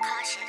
Caution.